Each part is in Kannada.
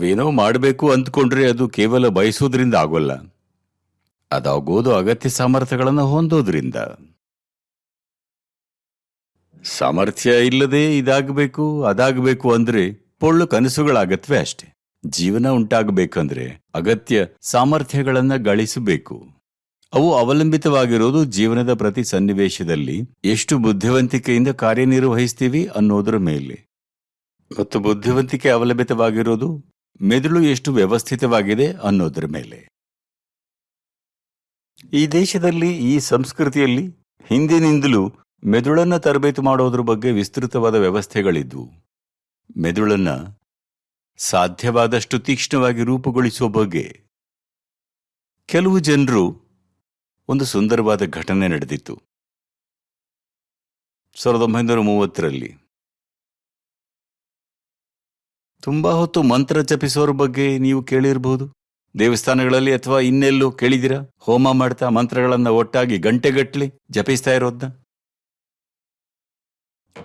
ನಾವೇನೋ ಮಾಡಬೇಕು ಅಂದ್ಕೊಂಡ್ರೆ ಅದು ಕೇವಲ ಬಯಸೋದ್ರಿಂದ ಆಗೋಲ್ಲ. ಅದಾಗೋದು ಅಗತ್ಯ ಸಾಮರ್ಥ್ಯಗಳನ್ನು ಹೊಂದೋದ್ರಿಂದ. ಸಾಮರ್ಥ್ಯ ಇಲ್ಲದೆ ಇದಾಗಬೇಕು, ಅದಾಗಬೇಕು ಅಂದ್ರೆ ಪೊಳ್ಳು ಕನಸುಗಳಾಗತ್ವೆ ಅಷ್ಟೆ. ಜೀವನ ಉಂಟಾಗಬೇಕಂದ್ರೆ ಅಗತ್ಯ ಸಾಮರ್ಥ್ಯಗಳನ್ನ ಗಳಿಸಬೇಕು. ಅವು ಅವಲಂಬಿತವಾಗಿರೋದು ಜೀವನದ ಪ್ರತಿ ಸನ್ನಿವೇಶದಲ್ಲಿ ಎಷ್ಟು ಬುದ್ಧಿವಂತಿಕೆಯಿಂದ ಕಾರ್ಯನಿರ್ವಹಿಸ್ತೀವಿ ಅನ್ನೋದರ ಮೇಲೆ. ಮತ್ತು ಬುದ್ಧಿವಂತಿಕೆ ಅವಲಂಬಿತವಾಗಿರೋದು ಮೆದುಳು ಎಷ್ಟು ವ್ಯವಸ್ಥಿತವಾಗಿದೆ ಅನ್ನೋದ್ರ ಮೇಲೆ. ಈ ದೇಶದಲ್ಲಿ, ಈ ಸಂಸ್ಕೃತಿಯಲ್ಲಿ ಹಿಂದಿನಿಂದಲೂ ಮೆದುಳನ್ನು ತರಬೇತು ಮಾಡೋದ್ರ ಬಗ್ಗೆ ವಿಸ್ತೃತವಾದ ವ್ಯವಸ್ಥೆಗಳಿದ್ವು. ಮೆದುಳನ್ನ ಸಾಧ್ಯವಾದಷ್ಟು ತೀಕ್ಷ್ಣವಾಗಿ ರೂಪುಗೊಳಿಸುವ ಬಗ್ಗೆ ಕೆಲವು ಜನರು ಒಂದು ಸುಂದರವಾದ ಘಟನೆ ನಡೆದಿತ್ತು. ಸಾವಿರದ ಒಂಬೈನೂರ ಮೂವತ್ತರಲ್ಲಿ. ತುಂಬಾ ಹೊತ್ತು ಮಂತ್ರ ಜಪಿಸೋರ ಬಗ್ಗೆ ನೀವು ಕೇಳಿರಬಹುದು. ದೇವಸ್ಥಾನಗಳಲ್ಲಿ ಅಥವಾ ಇನ್ನೆಲ್ಲೂ ಕೇಳಿದಿರಾ ಹೋಮ ಮಾಡ್ತಾ ಮಂತ್ರಗಳನ್ನ ಒಟ್ಟಾಗಿ ಗಂಟೆಗಟ್ಟಲೆ ಜಪಿಸ್ತಾ ಇರೋದ್ನ?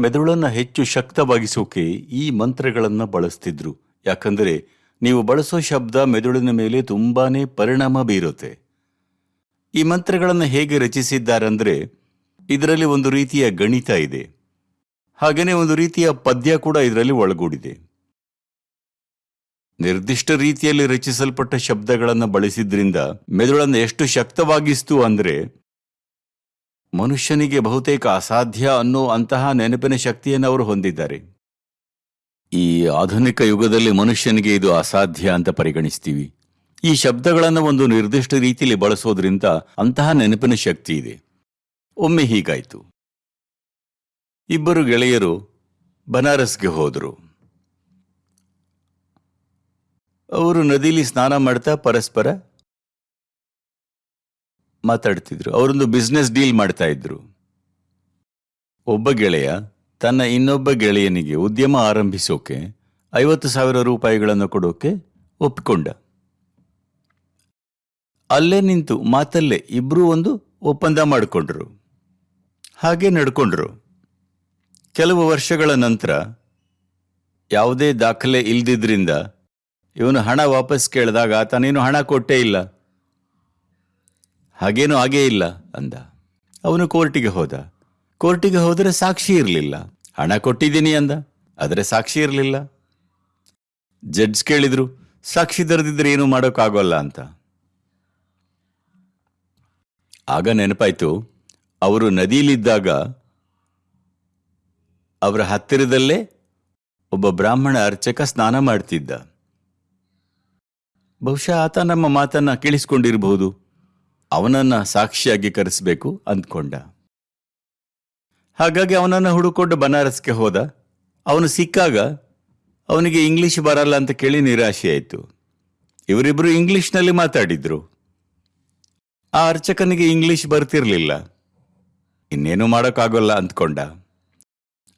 ಮೆದುಳನ್ನ ಹೆಚ್ಚು ಶಕ್ತವಾಗಿಸೋಕೆ ಈ ಮಂತ್ರಗಳನ್ನ ಬಳಸ್ತಿದ್ರು. ಯಾಕಂದ್ರೆ ನೀವು ಬಳಸೋ ಶಬ್ದ ಮೆದುಳಿನ ಮೇಲೆ ತುಂಬಾನೇ ಪರಿಣಾಮ ಬೀರುತ್ತೆ. ಈ ಮಂತ್ರಗಳನ್ನು ಹೇಗೆ ರಚಿಸಿದ್ದಾರೆಂದ್ರೆ ಇದರಲ್ಲಿ ಒಂದು ರೀತಿಯ ಗಣಿತ ಇದೆ. ಹಾಗೇನೆ ಒಂದು ರೀತಿಯ ಪದ್ಯ ಕೂಡ ಇದರಲ್ಲಿ ಒಳಗೂಡಿದೆ. ನಿರ್ದಿಷ್ಟ ರೀತಿಯಲ್ಲಿ ರಚಿಸಲ್ಪಟ್ಟ ಶಬ್ದಗಳನ್ನು ಬಳಸಿದ್ರಿಂದ ಮೆದುಳನ್ನು ಎಷ್ಟು ಶಕ್ತವಾಗಿಸ್ತು ಅಂದರೆ ಮನುಷ್ಯನಿಗೆ ಬಹುತೇಕ ಅಸಾಧ್ಯ ಅನ್ನೋ ಅಂತಹ ನೆನಪಿನ ಶಕ್ತಿಯನ್ನು ಅವರು ಹೊಂದಿದ್ದಾರೆ. ಈ ಆಧುನಿಕ ಯುಗದಲ್ಲಿ ಮನುಷ್ಯನಿಗೆ ಇದು ಅಸಾಧ್ಯ ಅಂತ ಪರಿಗಣಿಸ್ತೀವಿ. ಈ ಶಬ್ದಗಳನ್ನು ಒಂದು ನಿರ್ದಿಷ್ಟ ರೀತಿಯಲ್ಲಿ ಬಳಸೋದ್ರಿಂದ ಅಂತಹ ನೆನಪಿನ ಶಕ್ತಿ ಇದೆ. ಒಮ್ಮೆ ಹೀಗಾಯಿತು. ಇಬ್ಬರು ಗೆಳೆಯರು ಬನಾರಸ್ಗೆ ಹೋದರು. ಅವರು ನದಿಲಿ ಸ್ನಾನ ಮಾಡ್ತಾ ಪರಸ್ಪರ ಮಾತಾಡ್ತಿದ್ರು. ಅವರೊಂದು ಬಿಸ್ನೆಸ್ ಡೀಲ್ ಮಾಡ್ತಾ ಇದ್ರು. ಒಬ್ಬ ಗೆಳೆಯ ತನ್ನ ಇನ್ನೊಬ್ಬ ಗೆಳೆಯನಿಗೆ ಉದ್ಯಮ ಆರಂಭಿಸೋಕೆ ಐವತ್ತು ಸಾವಿರ ರೂಪಾಯಿಗಳನ್ನು ಕೊಡೋಕೆ ಒಪ್ಪಿಕೊಂಡ. ಅಲ್ಲೇ ನಿಂತು ಮಾತಲ್ಲೇ ಇಬ್ರು ಒಂದು ಒಪ್ಪಂದ ಮಾಡಿಕೊಂಡ್ರು. ಹಾಗೆ ನಡ್ಕೊಂಡ್ರು. ಕೆಲವು ವರ್ಷಗಳ ನಂತರ ಯಾವುದೇ ದಾಖಲೆ ಇಲ್ದಿದ್ರಿಂದ ಇವನು ಹಣ ವಾಪಸ್ ಕೇಳಿದಾಗ ತಾನೇನು ಹಣ ಕೊಟ್ಟೇ ಇಲ್ಲ. ಹಾಗೇನೂ ಆಗೇ ಇಲ್ಲ ಅಂದ. ಅವನು ಕೋರ್ಟಿಗೆ ಹೋದ. ಕೋರ್ಟಿಗೆ ಹೋದರೆ ಸಾಕ್ಷಿ ಇರಲಿಲ್ಲ. ಹಣ ಕೊಟ್ಟಿದ್ದೀನಿ ಅಂದ. ಆದರೆ ಸಾಕ್ಷಿ ಇರಲಿಲ್ಲ. ಜಡ್ಜ್ ಕೇಳಿದ್ರು, ಸಾಕ್ಷಿ ದರದಿದ್ರೆ ಏನು ಮಾಡೋಕ್ಕಾಗೋಲ್ಲ ಅಂತ. ಆಗ ನೆನಪಾಯ್ತು, ಅವರು ನದಿಯಲ್ಲಿದ್ದಾಗ ಅವರ ಹತ್ತಿರದಲ್ಲೇ ಒಬ್ಬ ಬ್ರಾಹ್ಮಣ ಅರ್ಚಕ ಸ್ನಾನ ಮಾಡ್ತಿದ್ದ. ಬಹುಶಃ ಆತ ನಮ್ಮ ಮಾತನ್ನ ಕೇಳಿಸಿಕೊಂಡಿರಬಹುದು. ಅವನನ್ನ ಸಾಕ್ಷಿಯಾಗಿ ಕರೆಸಬೇಕು ಅಂದ್ಕೊಂಡ. ಹಾಗಾಗಿ ಅವನನ್ನು ಹುಡುಕೊಂಡು ಬನಾರಸ್ಗೆ ಹೋದ. ಅವನು ಸಿಕ್ಕಾಗ ಅವನಿಗೆ ಇಂಗ್ಲಿಷ್ ಬರಲ್ಲ ಅಂತ ಕೇಳಿ ನಿರಾಶೆ ಆಯಿತು. ಇವರಿಬ್ಬರು ಇಂಗ್ಲಿಷ್ನಲ್ಲಿ ಮಾತಾಡಿದ್ರು. ಆ ಅರ್ಚಕನಿಗೆ ಇಂಗ್ಲಿಷ್ ಬರ್ತಿರ್ಲಿಲ್ಲ. ಇನ್ನೇನು ಮಾಡೋಕ್ಕಾಗೋಲ್ಲ ಅಂದ್ಕೊಂಡ.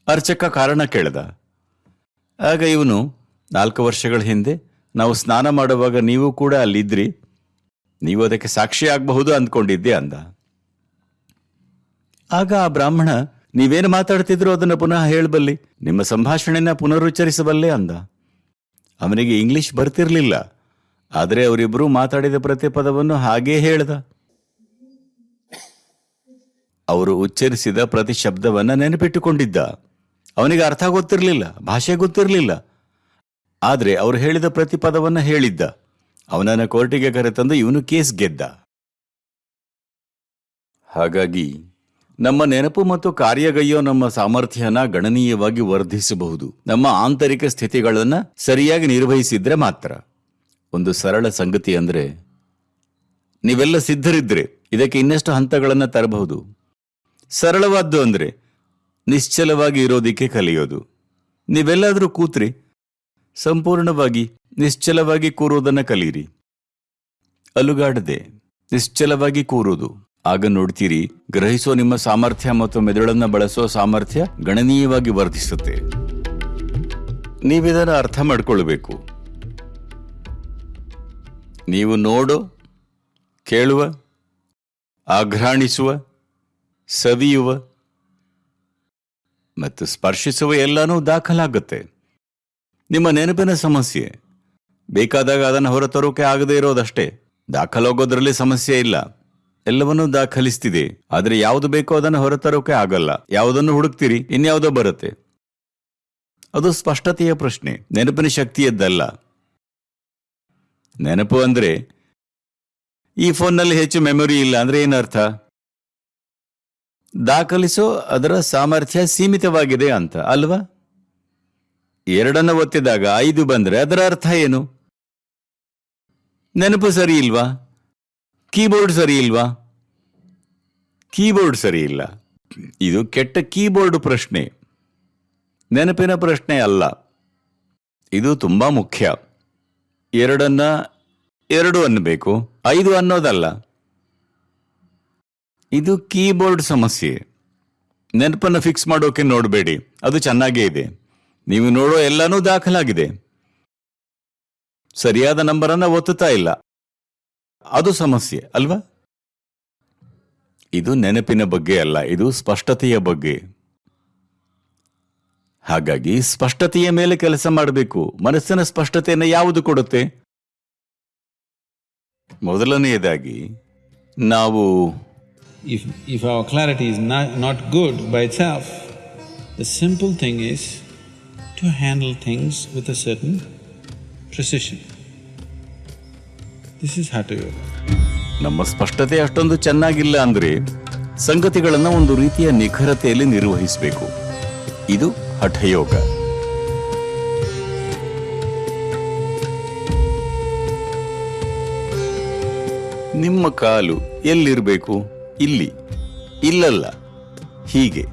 ಅರ್ಚಕ ಕಾರಣ ಕೇಳ್ದ. ಆಗ ಇವನು ನಾಲ್ಕು ವರ್ಷಗಳ ಹಿಂದೆ ನಾವು ಸ್ನಾನ ಮಾಡುವಾಗ ನೀವು ಕೂಡ ಅಲ್ಲಿದ್ರಿ. ನೀವು ಅದಕ್ಕೆ ಸಾಕ್ಷಿ ಆಗಬಹುದು ಅಂದ್ಕೊಂಡಿದ್ದೆ ಅಂದ. ಆಗ ಆ ಬ್ರಾಹ್ಮಣ, ನೀವೇನು ಮಾತಾಡ್ತಿದ್ರು ಅದನ್ನು ಪುನಃ ಹೇಳಬಲ್ಲಿ ನಿಮ್ಮ ಸಂಭಾಷಣೆನ ಪುನರುಚ್ಚರಿಸಬಲ್ಲೆ ಅಂದ. ಅವನಿಗೆ ಇಂಗ್ಲಿಷ್ ಬರ್ತಿರ್ಲಿಲ್ಲ. ಆದರೆ ಅವರಿಬ್ಬರು ಮಾತಾಡಿದ ಪ್ರತಿ ಪದವನ್ನು ಹಾಗೇ ಹೇಳ್ದ. ಅವರು ಉಚ್ಚರಿಸಿದ ಪ್ರತಿ ಶಬ್ದವನ್ನ ನೆನಪಿಟ್ಟುಕೊಂಡಿದ್ದ. ಅವನಿಗೆ ಅರ್ಥ ಗೊತ್ತಿರಲಿಲ್ಲ, ಭಾಷೆ ಗೊತ್ತಿರಲಿಲ್ಲ. ಆದರೆ ಅವರು ಹೇಳಿದ ಪ್ರತಿಪದವನ್ನು ಹೇಳಿದ್ದ. ಅವನನ್ನ ಕೋರ್ಟಿಗೆ ಕರೆತಂದು ಇವನು ಕೇಸ್ ಗೆದ್ದ. ಹಾಗಾಗಿ ನಮ್ಮ ನೆನಪು ಮತ್ತು ಕಾರ್ಯಗೈಯೋ ನಮ್ಮ ಸಾಮರ್ಥ್ಯನ ಗಣನೀಯವಾಗಿ ವರ್ಧಿಸಬಹುದು. ನಮ್ಮ ಆಂತರಿಕ ಸ್ಥಿತಿಗಳನ್ನ ಸರಿಯಾಗಿ ನಿರ್ವಹಿಸಿದ್ರೆ ಮಾತ್ರ. ಒಂದು ಸರಳ ಸಂಗತಿ ಅಂದರೆ ನೀವೆಲ್ಲ ಸಿದ್ಧರಿದ್ರೆ ಇದಕ್ಕೆ ಇನ್ನಷ್ಟು ಹಂತಗಳನ್ನು ತರಬಹುದು. ಸರಳವಾದ್ದು ಅಂದರೆ ನಿಶ್ಚಲವಾಗಿ ಇರೋದಿಕ್ಕೆ ಕಲಿಯೋದು. ನೀವೆಲ್ಲಾದರೂ ಕೂತ್ರಿ. ಸಂಪೂರ್ಣವಾಗಿ ನಿಶ್ಚಲವಾಗಿ ಕೂರುವುದನ್ನು ಕಲಿಯಿರಿ ಅಲುಗಾಡದೆ ನಿಶ್ಚಲವಾಗಿ ಕೂರುವುದು. ಆಗ ನೋಡ್ತೀರಿ, ಗ್ರಹಿಸೋ ನಿಮ್ಮ ಸಾಮರ್ಥ್ಯ ಮತ್ತು ಮೆದುಳನ್ನ ಬಳಸೋ ಸಾಮರ್ಥ್ಯ ಗಣನೀಯವಾಗಿ ವರ್ಧಿಸುತ್ತೆ. ನೀವಿದನ್ನು ಅರ್ಥ ಮಾಡ್ಕೊಳ್ಬೇಕು. ನೀವು ನೋಡೋ, ಕೇಳುವ, ಆಘ್ರಾಣಿಸುವ, ಸವಿಯುವ ಮತ್ತು ಸ್ಪರ್ಶಿಸುವ ಎಲ್ಲನೂ ದಾಖಲಾಗುತ್ತೆ. ನಿಮ್ಮ ನೆನಪಿನ ಸಮಸ್ಯೆ. ಬೇಕಾದಾಗ ಅದನ್ನು ಹೊರತರೋಕೆ ಆಗದೇ ಇರೋದಷ್ಟೇ. ದಾಖಲಾಗೋದ್ರಲ್ಲಿ ಸಮಸ್ಯೆ ಇಲ್ಲ. ಎಲ್ಲವನ್ನೂ ದಾಖಲಿಸ್ತಿದೆ. ಆದರೆ ಯಾವುದು ಬೇಕೋ ಅದನ್ನು ಹೊರತರೋಕೆ ಆಗಲ್ಲ. ಯಾವುದನ್ನು ಹುಡುಕ್ತೀರಿ? ಇನ್ಯಾವುದೋ ಬರುತ್ತೆ. ಅದು ಸ್ಪಷ್ಟತೆಯ ಪ್ರಶ್ನೆ. ನೆನಪಿನ ಶಕ್ತಿಯದ್ದಲ್ಲ. ನೆನಪು ಅಂದ್ರೆ ಈ ಫೋನ್ನಲ್ಲಿ ಹೆಚ್ಚು ಮೆಮೊರಿ ಇಲ್ಲ ಅಂದ್ರೆ ಏನರ್ಥ? ದಾಖಲಿಸೋ ಅದರ ಸಾಮರ್ಥ್ಯ ಸೀಮಿತವಾಗಿದೆ ಅಂತ, ಅಲ್ವಾ? ಎರಡನ್ನ ಒತ್ತಿದಾಗ ಐದು ಬಂದ್ರೆ ಅದರ ಅರ್ಥ ಏನು? ನೆನಪು ಸರಿ ಇಲ್ವಾ? ಕೀಬೋರ್ಡ್ ಸರಿ ಇಲ್ವಾ? ಕೀಬೋರ್ಡ್ ಸರಿ ಇಲ್ಲ. ಇದು ಕೆಟ್ಟ ಕೀಬೋರ್ಡ್ ಪ್ರಶ್ನೆ. ನೆನಪಿನ ಪ್ರಶ್ನೆ ಅಲ್ಲ. ಇದು ತುಂಬಾ ಮುಖ್ಯ. ಎರಡನ್ನ ಎರಡು ಅನ್ನಬೇಕು. ಐದು ಅನ್ನೋದಲ್ಲ. ಇದು ಕೀಬೋರ್ಡ್ ಸಮಸ್ಯೆ. ನೆನಪನ್ನು ಫಿಕ್ಸ್ ಮಾಡೋಕೆ ನೋಡಬೇಡಿ. ಅದು ಚೆನ್ನಾಗೇ ಇದೆ. ನೀವು ನೋಡೋ ಎಲ್ಲಾನು ದಾಖಲಾಗಿದೆ. ಸರಿಯಾದ ನಂಬರನ್ನ ಒತ್ತುತ್ತಾ ಇಲ್ಲ. ಅದು ಸಮಸ್ಯೆ ಅಲ್ವಾ? ಇದು ನೆನಪಿನ ಬಗ್ಗೆ ಅಲ್ಲ ಇದು ಸ್ಪಷ್ಟತೆಯ ಬಗ್ಗೆ. ಹಾಗಾಗಿ ಸ್ಪಷ್ಟತೆಯ ಮೇಲೆ ಕೆಲಸ ಮಾಡಬೇಕು. ಮನಸ್ಸಿನ ಸ್ಪಷ್ಟತೆಯನ್ನು ಯಾವುದು ಕೊಡುತ್ತೆ? ಮೊದಲನೆಯದಾಗಿ ನಾವು if if our clarity is not good by itself, the simple thing is to handle things with a certain precision. This is Hatha Yoga. ನಮ್ಮ ಸ್ಪಷ್ಟತೆ ಅಷ್ಟೊಂದು ಚೆನ್ನಾಗಿಲ್ಲ ಅಂದ್ರೆ ಸಂಗತಿಗಳನ್ನು ಒಂದು ರೀತಿಯ ನಿಖರತೆಯಲ್ಲಿ ನಿರ್ವಹಿಸಬೇಕು. ಇದು ಹಠಯೋಗ. ನಿಮ್ಮ ಕಾಲು ಎಲ್ಲಿರಬೇಕು? ಇಲ್ಲಿ. ಇಲ್ಲಲ್ಲ. ಹೀಗೆ.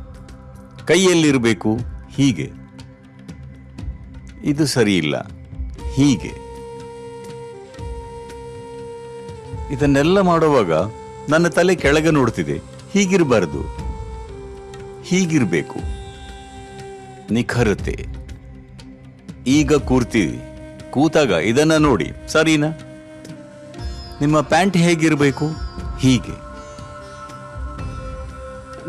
ಕೈಯಲ್ಲಿರಬೇಕು? ಹೀಗೆ. ಇದು ಸರಿಯಿಲ್ಲ. ಹೀಗೆ. ಇದನ್ನೆಲ್ಲ ಮಾಡುವಾಗ ನನ್ನ ತಲೆ ಕೆಳಗೆ ನೋಡ್ತಿದೆ. ಹೀಗಿರಬಾರದು. ಹೀಗಿರಬೇಕು. ನಿಖರತೆ. ಈಗ ಕೂರ್ತೀವಿ ಕೂತಾಗ ಇದನ್ನ ನೋಡಿ, ಸರಿನಾ? ನಿಮ್ಮ ಪ್ಯಾಂಟ್ ಹೇಗಿರಬೇಕು? ಹೀಗೆ.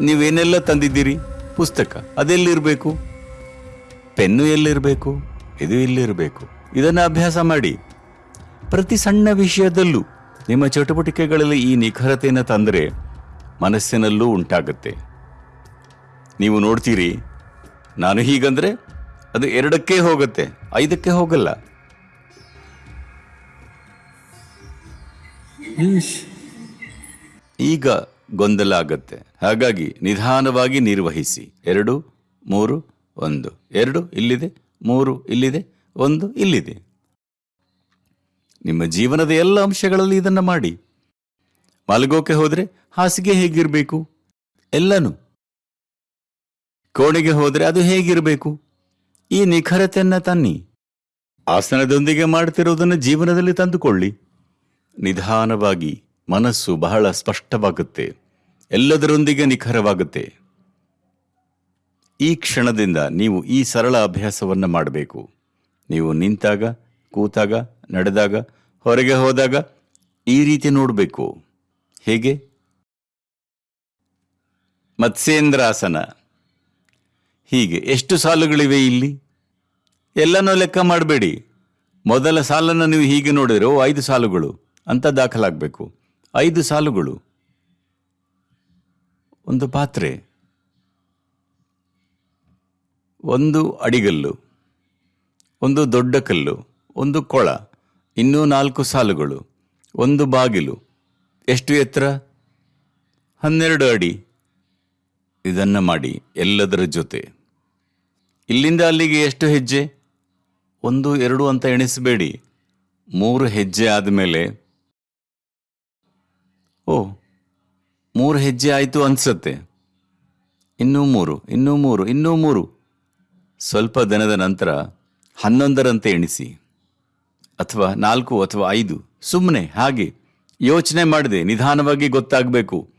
ನೀವೇನೆಲ್ಲ ತಂದಿದ್ದೀರಿ? ಪುಸ್ತಕ. ಅದೆಲ್ಲಿರಬೇಕು? ಪೆನ್ನು ಎಲ್ಲಿರಬೇಕು? ಇದು ಇಲ್ಲಿರಬೇಕು. ಇದನ್ನ ಅಭ್ಯಾಸ ಮಾಡಿ. ಪ್ರತಿ ಸಣ್ಣ ವಿಷಯದಲ್ಲೂ ನಿಮ್ಮ ಚಟುವಟಿಕೆಗಳಲ್ಲಿ ಈ ನಿಖರತೆಯನ್ನು ತಂದರೆ ಮನಸ್ಸಿನಲ್ಲೂ ಉಂಟಾಗುತ್ತೆ. ನೀವು ನೋಡ್ತೀರಿ ನಾನು ಹೀಗಂದ್ರೆ ಅದು ಎರಡಕ್ಕೆ ಹೋಗುತ್ತೆ ಐದಕ್ಕೆ ಹೋಗಲ್ಲ. ಈಗ ಗೊಂದಲ ಆಗತ್ತೆ. ಹಾಗಾಗಿ ನಿಧಾನವಾಗಿ ನಿರ್ವಹಿಸಿ. ಎರಡು ಮೂರು ಒಂದು. ಎರಡು ಇಲ್ಲಿದೆ. ಮೂರು ಇಲ್ಲಿದೆ, ಒಂದು ಇಲ್ಲಿದೆ. ನಿಮ್ಮ ಜೀವನದ ಎಲ್ಲ ಅಂಶಗಳಲ್ಲಿ ಇದನ್ನ ಮಾಡಿ. ಮಲಗೋಕೆ ಹೋದರೆ ಹಾಸಿಗೆ ಹೇಗಿರಬೇಕು? ಎಲ್ಲನೂ. ಕೋಣೆಗೆ ಹೋದರೆ ಅದು ಹೇಗಿರಬೇಕು? ಈ ನಿಖರತೆಯನ್ನ ತನ್ನಿ. ಆಸನದೊಂದಿಗೆ ಮಾಡ್ತಿರೋದನ್ನು ಜೀವನದಲ್ಲಿ ತಂದುಕೊಳ್ಳಿ. ನಿಧಾನವಾಗಿ ಮನಸ್ಸು ಬಹಳ ಸ್ಪಷ್ಟವಾಗುತ್ತೆ. ಎಲ್ಲದರೊಂದಿಗೆ ನಿಖರವಾಗುತ್ತೆ. ಈ ಕ್ಷಣದಿಂದ ನೀವು ಈ ಸರಳ ಅಭ್ಯಾಸವನ್ನು ಮಾಡಬೇಕು. ನೀವು ನಿಂತಾಗ, ಕೂತಾಗ, ನಡೆದಾಗ, ಹೊರಗೆ ಹೋದಾಗ ಈ ರೀತಿ ನೋಡಬೇಕು. ಹೇಗೆ? ಮತ್ಸ್ಯೇಂದ್ರಾಸನ. ಹೀಗೆ ಎಷ್ಟು ಸಾಲುಗಳಿವೆ ಇಲ್ಲಿ? ಎಲ್ಲನೂ ಲೆಕ್ಕ ಮಾಡಬೇಡಿ. ಮೊದಲ ಸಾಲನ್ನು ನೀವು ಹೀಗೆ ನೋಡಿದ್ರೆ, ಓ, ಐದು ಸಾಲುಗಳು ಅಂತ ದಾಖಲಾಗಬೇಕು. ಐದು ಸಾಲುಗಳು. ಒಂದು ಪಾತ್ರೆ. ಒಂದು ಅಡಿಗಲ್ಲು, ಒಂದು ದೊಡ್ಡ ಕಲ್ಲು, ಒಂದು ಕೊಳ, ಇನ್ನೂ ನಾಲ್ಕು ಸಾಲುಗಳು, ಒಂದು ಬಾಗಿಲು. ಎಷ್ಟು ಎತ್ತರ? ಹನ್ನೆರಡು ಅಡಿ. ಇದನ್ನು ಮಾಡಿ ಎಲ್ಲದರ ಜೊತೆ. ಇಲ್ಲಿಂದ ಅಲ್ಲಿಗೆ ಎಷ್ಟು ಹೆಜ್ಜೆ? ಒಂದು, ಎರಡು ಅಂತ ಎಣಿಸಬೇಡಿ. ಮೂರು ಹೆಜ್ಜೆ ಆದಮೇಲೆ. ಓ, ಮೂರು ಹೆಜ್ಜೆ ಆಯಿತು ಅನಿಸುತ್ತೆ. ಇನ್ನೂ ಮೂರು ಇನ್ನೂ ಮೂರು ಇನ್ನೂ ಮೂರು. ಸ್ವಲ್ಪ ದಿನದ ನಂತರ ಹನ್ನೊಂದರಂತೆ ಎಣಿಸಿ ಅಥವಾ ನಾಲ್ಕು ಅಥವಾ ಐದು ಸುಮ್ಮನೆ ಹಾಗೆ ಯೋಚನೆ ಮಾಡಿದೆ ನಿಧಾನವಾಗಿ ಗೊತ್ತಾಗಬೇಕು.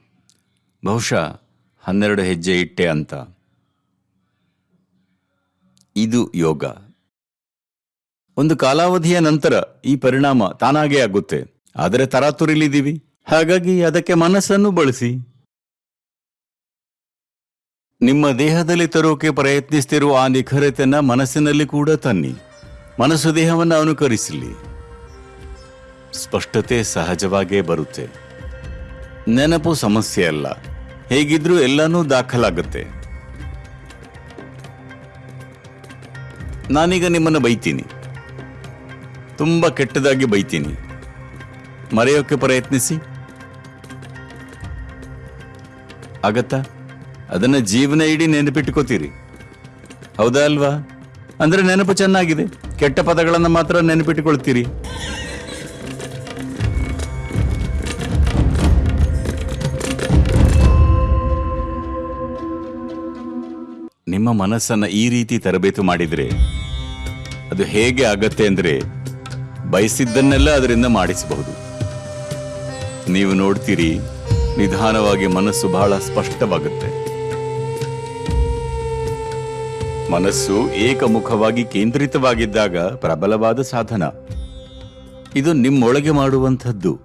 ಬಹುಶಃ ಹನ್ನೆರಡು ಹೆಜ್ಜೆ ಇಟ್ಟೆ ಅಂತ. ಇದು ಯೋಗ. ಒಂದು ಕಾಲಾವಧಿಯ ನಂತರ ಈ ಪರಿಣಾಮ ತಾನಾಗೇ ಆಗುತ್ತೆ. ಆದರೆ ತರಾತುರಿಲಿದ್ದೀವಿ. ಹಾಗಾಗಿ ಅದಕ್ಕೆ ಮನಸ್ಸನ್ನು ಬಳಸಿ. ನಿಮ್ಮ ದೇಹದಲ್ಲಿ ತರೋಕೆ ಪ್ರಯತ್ನಿಸ್ತಿರುವ ಆ ನಿಖರತೆಯನ್ನ ಮನಸ್ಸಿನಲ್ಲಿ ಕೂಡ ತನ್ನಿ. ಮನಸ್ಸು ದೇಹವನ್ನು ಅನುಕರಿಸಲಿ ಸ್ಪಷ್ಟತೆ ಸಹಜವಾಗೇ ಬರುತ್ತೆ. ನೆನಪು ಸಮಸ್ಯೆ ಅಲ್ಲ. ಹೇಗಿದ್ರೂ ಎಲ್ಲನೂ ದಾಖಲಾಗುತ್ತೆ. ನಾನೀಗ ನಿಮ್ಮನ್ನು ಬೈತೀನಿ. ತುಂಬ ಕೆಟ್ಟದಾಗಿ ಬೈತೀನಿ. ಮರೆಯೋಕೆ ಪ್ರಯತ್ನಿಸಿ. ಆಗತ್ತಾ? ಅದನ್ನ ಜೀವನ ಇಡೀ ನೆನಪಿಟ್ಕೋತೀರಿ. ಹೌದಾ ಅಲ್ವಾ? ಅಂದ್ರೆ ನೆನಪು ಚೆನ್ನಾಗಿದೆ. ಕೆಟ್ಟ ಪದಗಳನ್ನು ಮಾತ್ರ ನೆನಪಿಟ್ಟುಕೊಳ್ತೀರಿ ನಿಮ್ಮ ಮನಸ್ಸನ್ನ ಈ ರೀತಿ ತರಬೇತು ಮಾಡಿದ್ರೆ ಅದು ಹೇಗೆ ಆಗತ್ತೆ ಅಂದ್ರೆ ಬಯಸಿದ್ದನ್ನೆಲ್ಲ ಅದರಿಂದ ಮಾಡಿಸಬಹುದು. ನೀವು ನೋಡ್ತೀರಿ, ನಿಧಾನವಾಗಿ ಮನಸ್ಸು ಬಹಳ ಸ್ಪಷ್ಟವಾಗುತ್ತೆ. ಮನಸ್ಸು ಏಕಮುಖವಾಗಿ ಕೇಂದ್ರಿತವಾಗಿದ್ದಾಗ ಪ್ರಬಲವಾದ ಸಾಧನ. ಇದು ನಿಮ್ಮೊಳಗೆ ಮಾಡುವಂಥದ್ದು.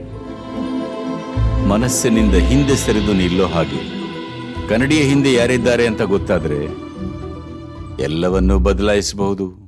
ಮನಸ್ಸಿನಿಂದ ಹಿಂದೆ ಸರಿದು ನಿಲ್ಲೋ ಹಾಗೆ. ಕನ್ನಡಿಯ ಹಿಂದೆ ಯಾರಿದ್ದಾರೆ ಅಂತ ಗೊತ್ತಾದರೆ ಎಲ್ಲವನ್ನೂ ಬದಲಾಯಿಸಬಹುದು.